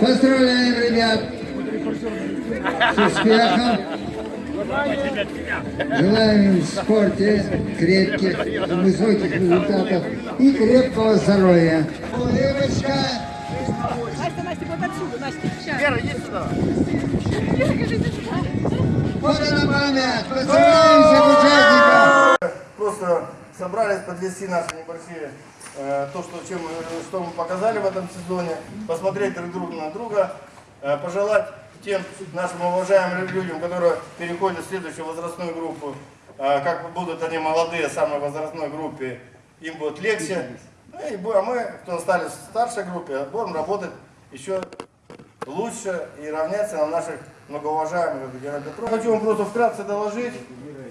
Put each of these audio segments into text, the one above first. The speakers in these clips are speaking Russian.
Поздравляем, ребят, с успехом. Желаем им в спорте крепких, высоких результатов и крепкого здоровья. Улыбочка. Настя, Настя, вот отсюда, Настя, сейчас. Вера, иди сюда. Фото на память. Поздравляем всех участников. Просто собрались подвести наши небольшие, то, что, чем, э, что мы показали в этом сезоне, посмотреть друг друга на друга, э, пожелать тем нашим уважаемым людям, которые переходят в следующую возрастную группу, э, как будут они молодые, самой возрастной группе, им будет легче. Ну и а мы, кто стали в старшей группе, будем работать еще лучше и равняться на наших многоуважаемых Петрова. Хочу вам просто вкратце доложить.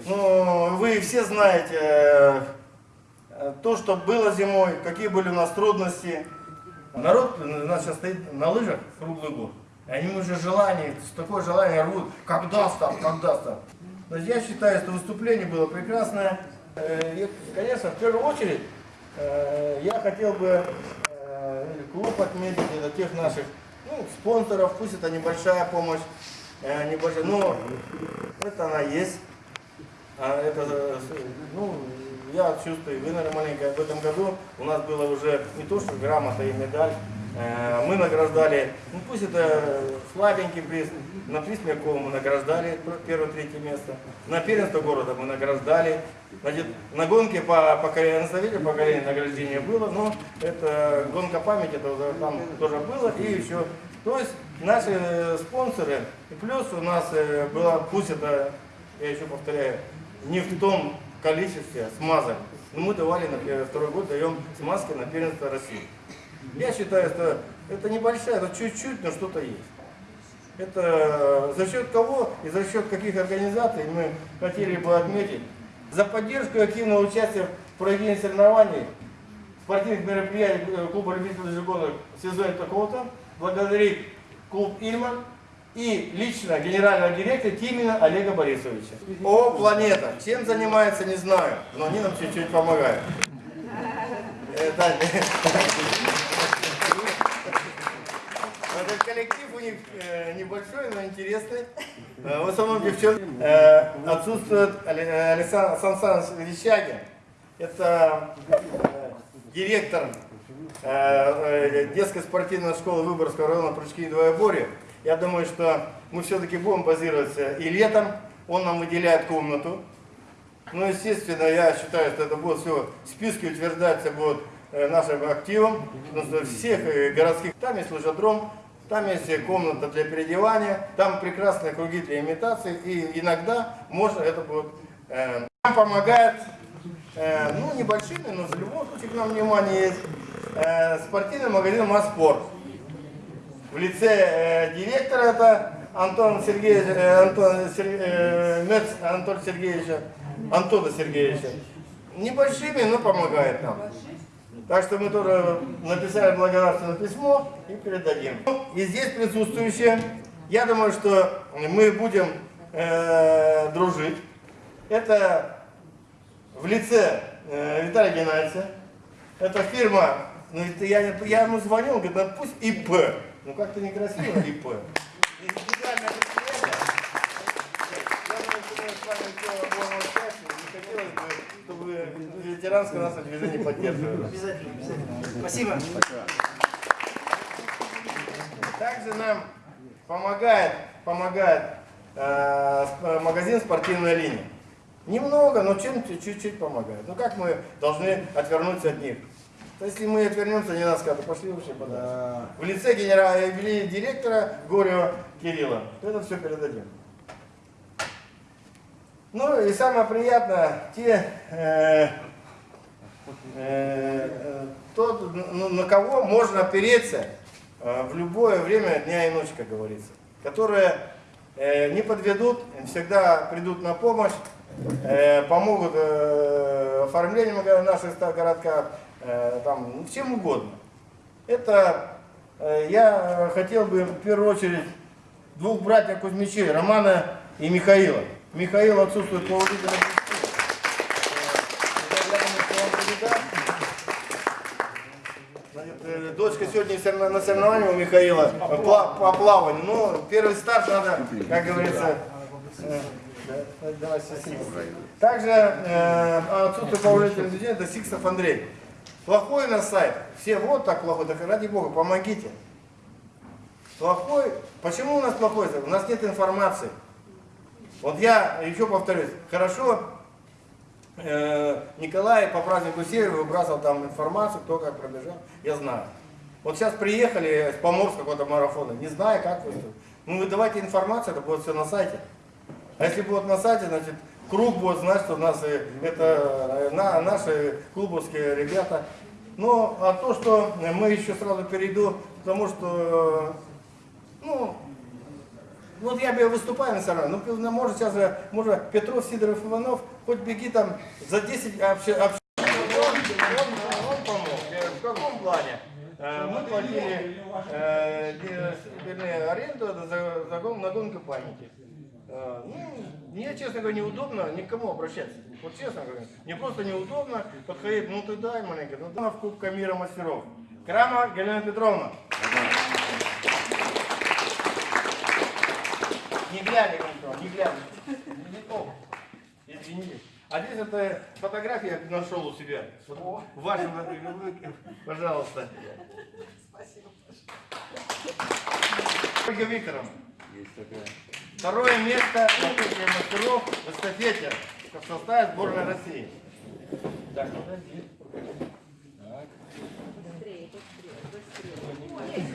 Ну, вы все знаете э, э, то, что было зимой, какие были у нас трудности. Народ у нас сейчас стоит на лыжах круглый год. И они уже желание, такое желание рвут, когда старт, когда. То есть я считаю, что выступление было прекрасное. Э, И, конечно, в первую очередь, э, я хотел бы э, клуб отметить, это тех наших ну, спонсоров, пусть это небольшая помощь, э, небольшая, но это она есть. А это, э, ну, я чувствую, вы, наверное, маленькая в этом году. У нас было уже не то, что грамота и медаль, Э, мы награждали, ну пусть это слабенький приз, на приз Меркова мы награждали первое, третье место, на первенство города мы награждали, Значит, на гонке по поколению, на совете поколения награждение было, но это гонка памяти, это там тоже было, и еще, то есть наши спонсоры, и плюс у нас э, было, пусть это, я еще повторяю, не в том количестве смазок, но мы давали на пе- второй год, даем смазки на первенство России. Я считаю, что это небольшая, это чуть-чуть, но что-то есть. Это за счет кого и за счет каких организаций мы хотели бы отметить. За поддержку и активное участие в проведении соревнований, спортивных мероприятий э, клуба любителей животных в сезоне такого-то, благодарить клуб «Ильман» и лично генерального директора Тимина Олега Борисовича. О, планета! Чем занимается, не знаю, но они нам чуть-чуть помогают. Э. Этот коллектив у них э, небольшой, но интересный. Э, в основном девчонки. Отсутствует Але- Александр Сан Саныч Верещагин. Это директор детской спортивной школы Выборгского района Прыжки и двоеборья. Я думаю, что мы все-таки будем базироваться и летом. Он нам выделяет комнату. Ну, естественно, я считаю, что это будет все, списки утверждаться будут э, нашим активом, потому что всех э, городских, там есть лыжедром, там есть комната для переодевания, там прекрасные круги для имитации, и иногда можно это будет... э, Нам помогает, э, ну, небольшими, но в любом случае к нам внимание есть, э, спортивный магазин «Маспорт». В лице э, директора это Антон Сергеевич, э, Антон Сер- э, Мец Антон Сергеевича, Антона Сергеевича. Небольшими, но помогает нам. Так что мы тоже написали благодарственное письмо и передадим. И здесь присутствующие, я думаю, что мы будем э, дружить. Это в лице э, Виталия Геннадьевича. Это фирма, ну, это я, я ему звонил, он говорит, «Да пусть ИП. Ну как-то некрасиво ИП. Индивидуальное предприятие. Я думаю, что мы с вами все будем участвовать. Не хотелось бы, чтобы ветеранское наше движение поддерживало. Обязательно, обязательно. Спасибо. Также нам помогает, помогает э, э, магазин «Спортивная линия». Немного, но чем чуть-чуть помогает. Ну как мы должны отвернуться от них? То есть, если мы отвернемся, не нас скажут, пошли вообще подальше. В лице генерала, или директора Горева Кирилла, то это все передадим. Ну и самое приятное, те, э, э, э, тот, на, на кого можно опереться э, в любое время дня и ночи, как говорится, которые э, не подведут, всегда придут на помощь, э, помогут э, оформлению наших городка, э, там, ну, чем угодно. Это э, я хотел бы в первую очередь двух братьев Кузьмичей, Романа и Михаила. Михаил отсутствует по причинам. Э, э, дочка сегодня на соревновании у Михаила э, по плаванию. Ну, первый старт надо, как говорится, э. Также э, отсутствие положительных людей, это Сиксов Андрей. Плохой у нас сайт. Все вот так плохой, так ради бога, помогите. Плохой. Почему у нас плохой сайт? У нас нет информации. Вот я еще повторюсь, хорошо э, Николай по празднику Север выбрасывал там информацию, кто как пробежал, я знаю. Вот сейчас приехали с Поморска какого-то марафона, не знаю, как выступить. Ну вы давайте информацию, это будет все на сайте. А если будет на сайте, значит, круг знать, что у нас это э, на, наши клубовские ребята. Ну, а то, что мы еще сразу перейду, потому что, э, ну, вот я бы выступаю на соревнованиях, ну, может, сейчас, же, может, Петров, Сидоров, Иванов, хоть беги там за 10 общ... общ- Он, он- он помог. В каком плане? Мы платили э, аренду за, за на гонку памяти. Э, Ну, мне, честно говоря, неудобно никому обращаться. Вот честно говоря, мне просто неудобно подходить, ну ты дай маленько, ну дай в Кубка мира мастеров. Крама Галина Петровна. Не глядя никто, не глядя. То. Извините. А здесь это фотография я нашел у себя. Вот ваша, пожалуйста. Спасибо. Ольга Викторовна. Второе место Кубке мастеров в эстафете в составе сборной России. Так, подожди.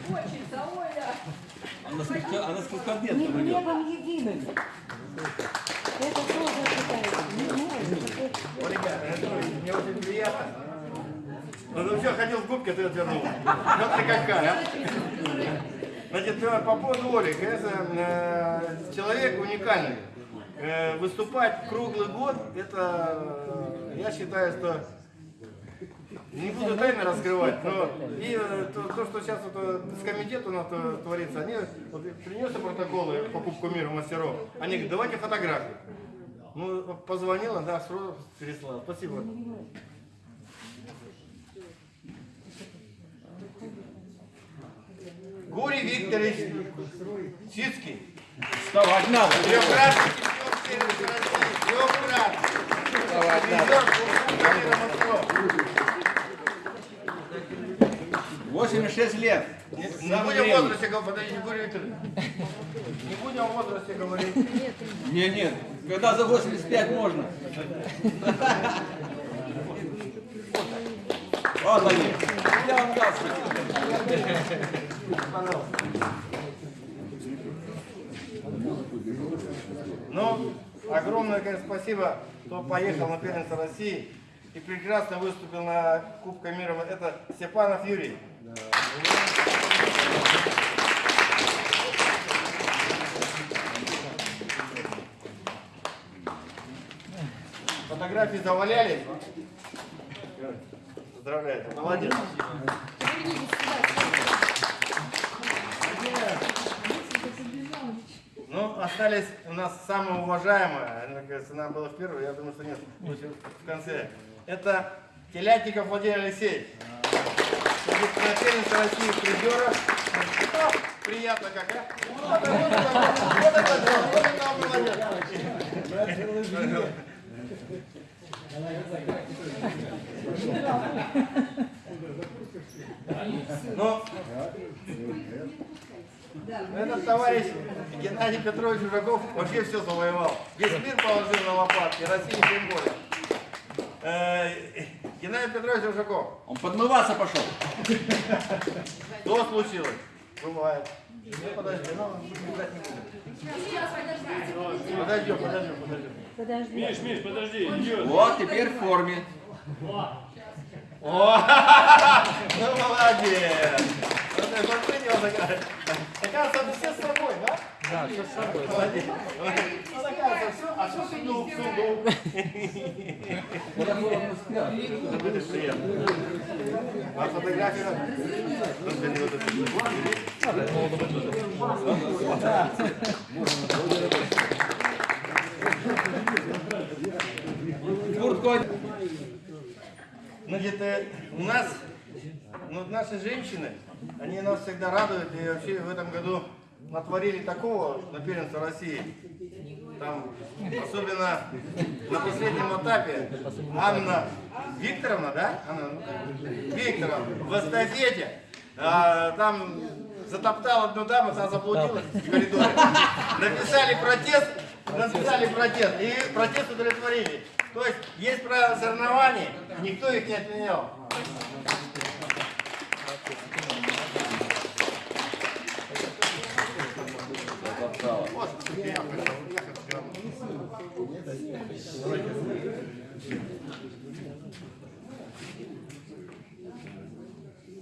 Хочется, Оля. Она сколько, она сколько лет Не пройдет? хлебом единым. Это тоже считается. О, ребята, мне очень приятно. Ну, ты все ходил в губке, ты отвернул. Вот ты какая, а? Значит, э, по поводу Оли, конечно, э, человек уникальный. Э, Выступать круглый год, это, э, я считаю, что не буду тайны раскрывать, но и э, то, то, что сейчас вот, с комитета у нас творится, они вот, принесли протоколы по Кубку мира мастеров, они говорят, давайте фотографии. Ну, позвонила, да, сразу переслала. Спасибо. Гурий Викторович Сицкий. Вставать надо. Трехкратный чемпион сервиса России. Трехкратный. Мира мастеров. 86 лет. Не, не будем о возрасте говорить, подожди, Гурий Викторович. Не будем о возрасте говорить. Не, нет. Когда за 85 можно. Вот они. Я вам дал Ну, огромное, конечно, спасибо, кто поехал на первенство России и прекрасно выступил на Кубка мира. Это Степанов Юрий. Фотографии завалялись. Поздравляю, молодец. Ну, остались у нас самые уважаемые, мне кажется, нам было в первой, я думаю, что нет, в конце. Это Телятников Владимир Алексеевич. Первенство России призера. Приятно как, а? Вот это, вот это, вот это, вот это молодец. Ну, этот товарищ Геннадий Петрович Жужаков вообще все завоевал. Весь мир положил на лопатки, России тем более. Э, Геннадий Петрович Жужаков, Он подмываться пошел. что случилось? Бывает. Ну, подожди, ну, убегать не буду. Подождем, подождем, подождем. Подожди. Вот теперь в форме. О, ну молодец. Вот это вот принял, такая. Оказывается, мы все с собой, да? Да, все с собой. Молодец. Ну, оказывается, все, а все сундук, сундук. Это будет приятно. А фотография? Господи, вот это. У нас Ну, вот наши женщины, они нас всегда радуют, и вообще в этом году натворили такого на первенство России. Там, особенно на последнем этапе, Анна Викторовна, да? Анна ну, Викторовна в эстафете, а, там затоптал одну даму, та заблудилась в коридоре. Написали протест, написали протест, и протест удовлетворили. То есть есть правила соревнований, никто их не отменял.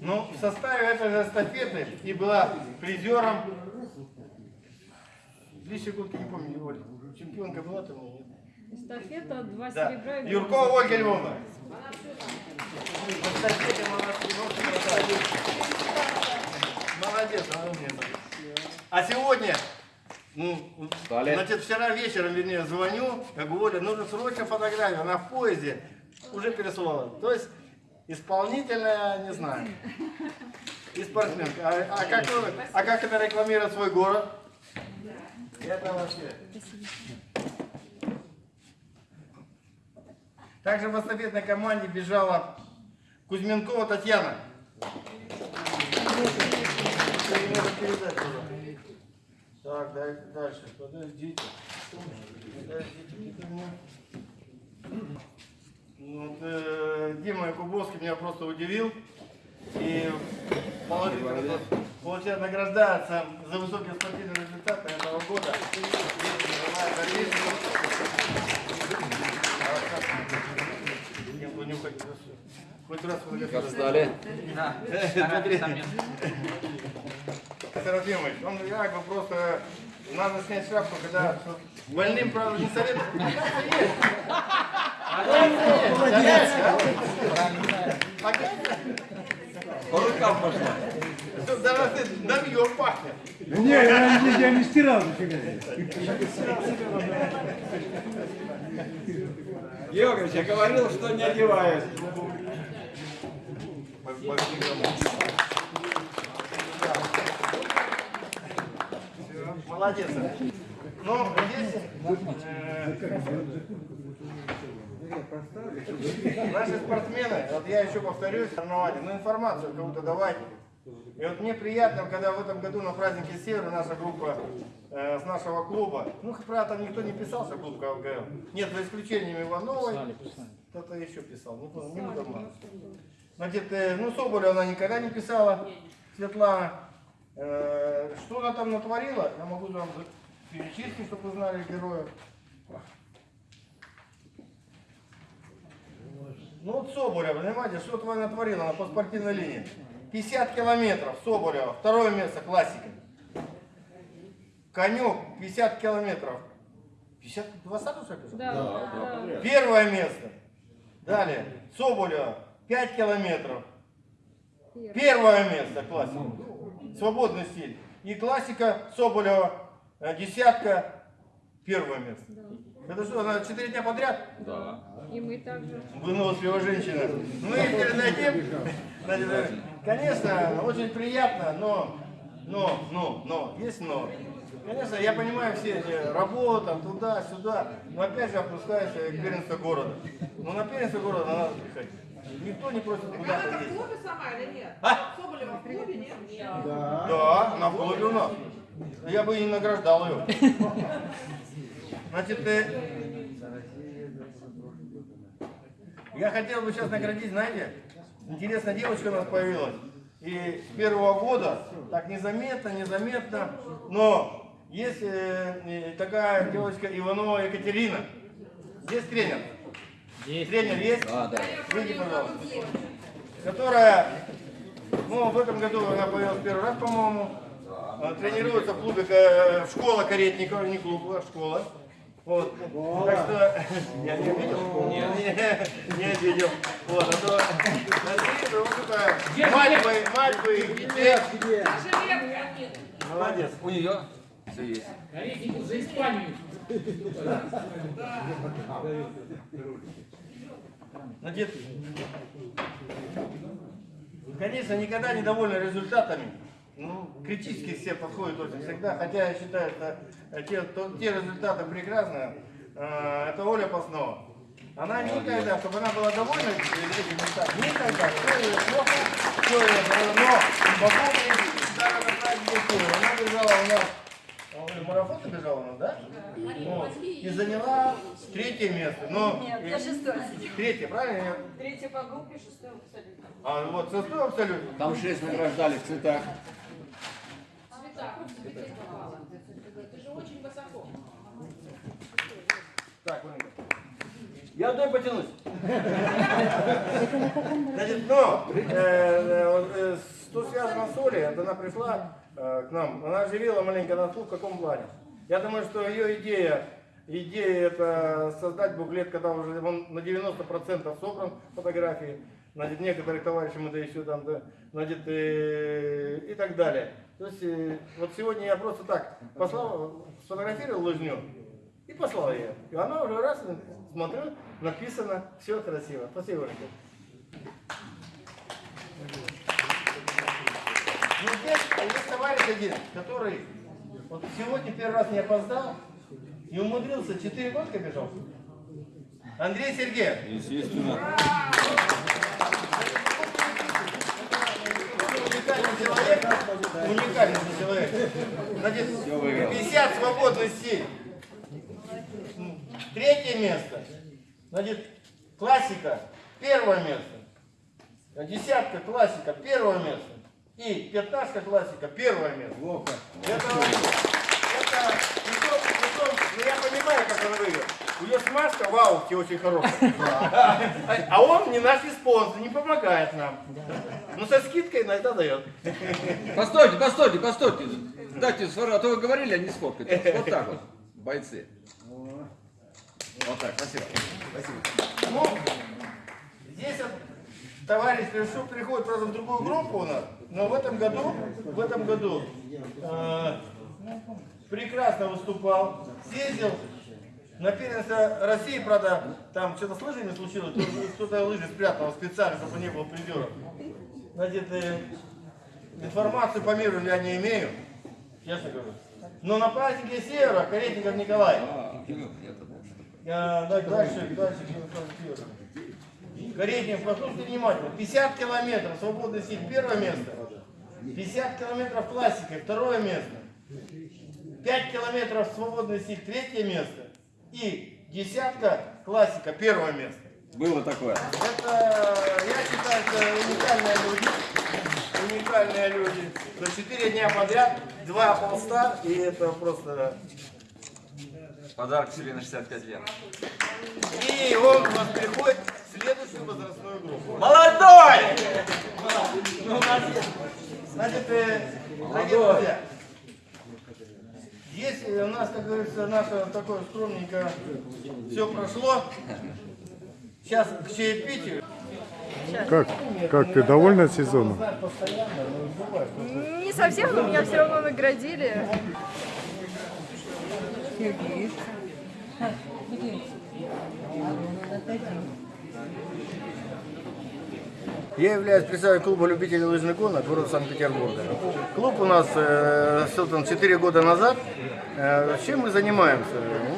Ну, в составе этой же эстафеты и была призером. Две секундки, не помню, Оль. Чемпионка была там? Эстафета, два Да. серебра и Юркова Ольга Львовна. Молодец, молодец, она умница. А сегодня, ну, значит, вчера вечером, вернее, звоню, я говорю, Оля, нужно срочно фотографию, она в поезде, уже переслала. То есть, исполнительная, не знаю, и спортсменка. А, а как, а как это рекламирует свой город? Это вообще. Также в эстафетной команде бежала Кузьменкова Татьяна. Так, дальше. Подождите. Подождите. Ну, Вот, э, Дима Якубовский меня просто удивил. И положительно получает награждается за высокие спортивные результаты этого года. Дальнейшую- Не понюхать просто. Хоть раз. Стали. Серафимович, он как бы просто надо снять шапку, когда больным, правда, не советуют. По рукам пошла. Даже ты добьем пахнет. Не, я, не- я не стирал нифига. Георгиевич, я говорил, что не одеваюсь. Молодец. Ну, здесь э, наши спортсмены, вот я еще повторюсь, соревнования, ну информацию кому-то давайте. И вот мне приятно, когда в этом году на празднике Севера наша группа э, с нашего клуба, ну, правило, там никто не писал, что клуб КВГ. Нет, за исключением Ивановой. Кто-то еще писал, не помню, не буду обманывать. Значит, э, ну, Соболева она никогда не писала, Светлана. Э, что она там натворила, я могу вам перечислить, чтобы вы знали героев. Ну вот Соболева, понимаете, что твоя натворила она по спортивной линии. 50 километров Соболева, второе место, классика. Конек 50 километров. 50, 20 что ли? Да, да. Первое место. Далее, Соболева 5 километров. Первое место классика. Свободный стиль. И классика Соболева э, десятка. Первое место. Это что, она 4 дня подряд? И мы также. Выносливая женщина. Мы передадим. Конечно, очень приятно, но, но, но, но, есть но. Конечно, я понимаю все эти работа, туда-сюда, но опять же опускаешься к первенству города. Но на первенство города надо приходить. Никто не просит куда-то Она в клубе сама или нет? А? Соболева в клубе нет? Да, на входе у нас. Я бы и не награждал ее. Значит, э, я хотел бы сейчас наградить, знаете, интересная девочка у нас появилась. И с первого года, так незаметно, незаметно, но есть э, э, такая девочка Иванова Екатерина. Есть тренер? Тренер есть? А, да. Выйди, пожалуйста. Которая, ну, в этом году она появилась первый раз, по-моему. Она тренируется в клубе, э, школа Каретникова, не клуб, а школа. Вот. Так что я не видел? Нет. Не, не видел. Вот, а то смотри, вот это мать моих, мать моих детей. Молодец. У нее все есть. Значит, конечно, никогда не довольны результатами. Ну, критически все подходят очень всегда, хотя я считаю, что э, те, то- те результаты прекрасные. Э, Это Оля Паснова. Она никогда, чтобы она была довольна этим результатом, никогда, все ее плохо, все ее но по поводу даже на Куры, она бежала у нас, э, марафон бежала у нас, да? Вот. И заняла третье место. Но, Нет, я шестое. Третье, правильно? Третье по группе, шестое абсолютно. А вот шестой абсолютно. Там шесть награждали в цветах. Это же очень высоко. Так. Я одной потянусь. Значит, но, э, э, вот, э, что связано с Олей, это она пришла э, к нам, она оживила маленько нас в каком плане. Я думаю, что ее идея, идея это создать буклет, когда уже он на 90% собран фотографии, значит, некоторых товарищей мы да еще там, да, значит, э, и так далее. То есть, э, вот сегодня я просто так послал, сфотографировал лыжню, и послал ее. И она уже раз, смотрю, написано, все красиво. Спасибо, Оленька. Ну, здесь есть товарищ один, который вот сегодня первый раз не опоздал и умудрился 4 года бежал. Андрей Сергеев. Естественно. Уникальный человек. Уникальный человек. Значит, 50 свободных сил. Третье место. Значит, классика. Первое место. Десятка классика. Первое место. И пятнашка классика. Первое место. Это, это, притом, притом, ну я понимаю, как он нее смазка в ауте очень хорошая. А он не наш спонсор, не помогает нам. Ну со скидкой иногда дает. Постойте, постойте, постойте. Дайте. А то вы говорили, а не сфоткать. Вот так вот, бойцы. Вот так, спасибо. Ну, здесь вот товарищ Лешук приходит, правда, в другую группу у нас, но в этом году, в этом году э, прекрасно выступал, съездил на первенство России, правда, там что-то с лыжами случилось, кто- кто-то лыжи спрятал специально, чтобы не было призеров. Значит, э, информацию по миру я не имею, честно говорю. Но на празднике Севера Каретников Николай. А, да, дальше, дальше. Каретников, послушайте внимательно. 50 километров свободной сил, первое место. 50 километров классика, второе место. 5 километров свободной сил, третье место. И десятка классика, первое место. Было такое. Это, я считаю, это уникальные люди. Уникальные люди. За 4 дня подряд, два полста, и это просто... Подарок себе на 65 лет. И он у нас переходит в следующую возрастную группу. Молодой! Ну, есть. Значит, э, дорогие друзья, у нас, как говорится, наше такое скромненько все прошло, сейчас к чаепитию. Как, как ты довольна сезоном? Не совсем, но меня все равно наградили. Я являюсь председателем клуба любителей лыжных гонок города Санкт-Петербурга. Клуб у нас э, создан 4 года назад. Э, чем мы занимаемся?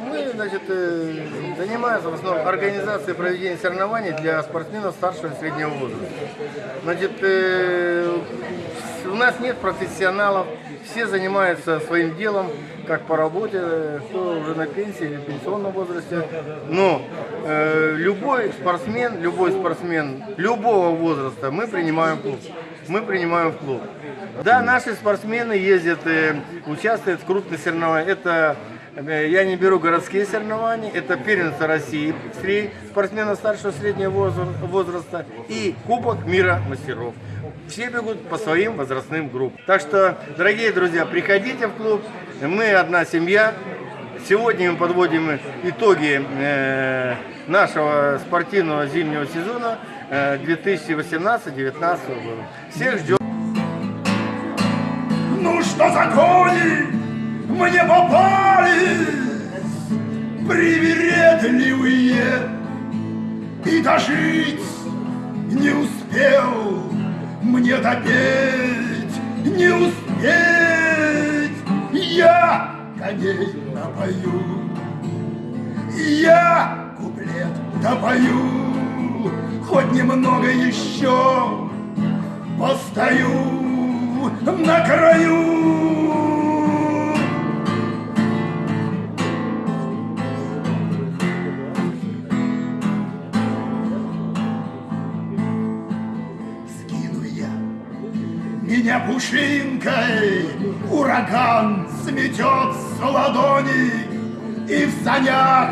Мы значит, э, занимаемся в основном организацией проведения соревнований для спортсменов старшего и среднего возраста. Значит, у нас нет профессионалов, все занимаются своим делом, как по работе, кто уже на пенсии или в пенсионном возрасте. Но э, любой спортсмен, любой спортсмен любого возраста мы принимаем в клуб. Мы принимаем в клуб. Да, наши спортсмены ездят, э, участвуют в крупных соревнованиях. Это я не беру городские соревнования, это первенство России среди спортсменов старшего среднего возра- возраста и Кубок мира мастеров. Все бегут по своим возрастным группам. Так что, дорогие друзья, приходите в клуб. Мы одна семья. Сегодня мы подводим итоги э, нашего спортивного зимнего сезона э, 2018-2019 года. Всех ждем. Ну что за кони мне попали Привередливые И дожить не успел мне допеть, не успеть, я коней напою. Я куплет допою, хоть немного еще постою на краю. Меня пушинкой, ураган сметет с ладони, и в санях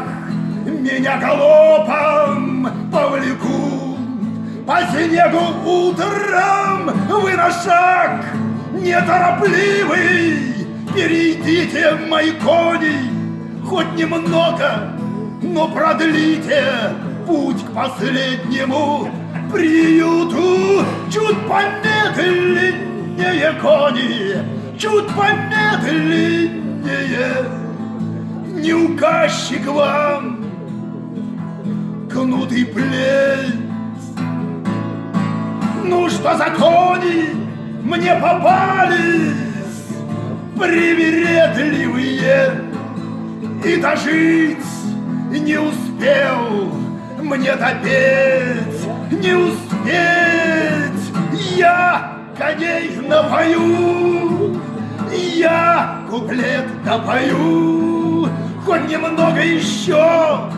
меня галопом повлекут. По снегу утром вы на шаг неторопливый перейдите мои кони хоть немного, но продлите путь к последнему приюту чуть помедленнее кони, чуть помедленнее. Не указчик вам кнутый плеть. Ну что за кони мне попались? Привередливые. И дожить не успел мне допеть, не успеть я коней напою, я куплет допою, хоть немного еще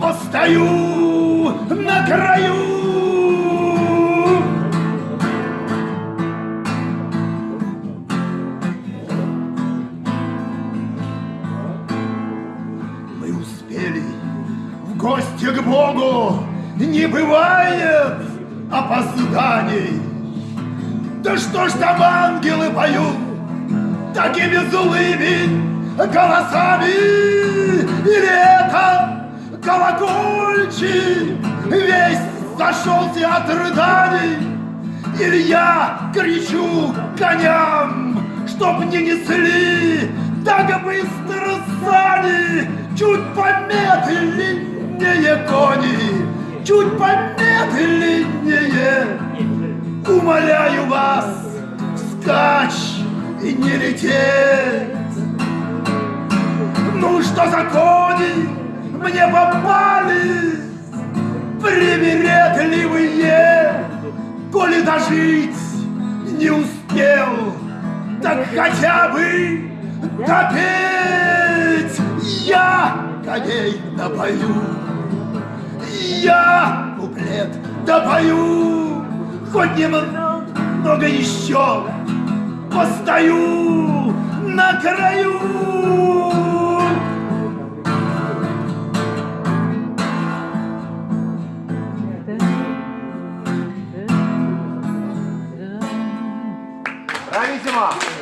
постою на краю. Мы успели в гости к Богу, не бывает опозданий. Да что ж там ангелы поют такими злыми голосами? Или это колокольчик весь зашелся от рыданий? Или я кричу коням, чтоб не несли так быстро сани, чуть помедленнее кони, чуть помедленнее. Умоляю вас, вскачь и не лететь. Ну что за кони мне попались, привередливые, коли дожить не успел, так хотя бы допеть. Я коней напою, я куплет допою, хоть немного еще постою на краю. Брависсимо!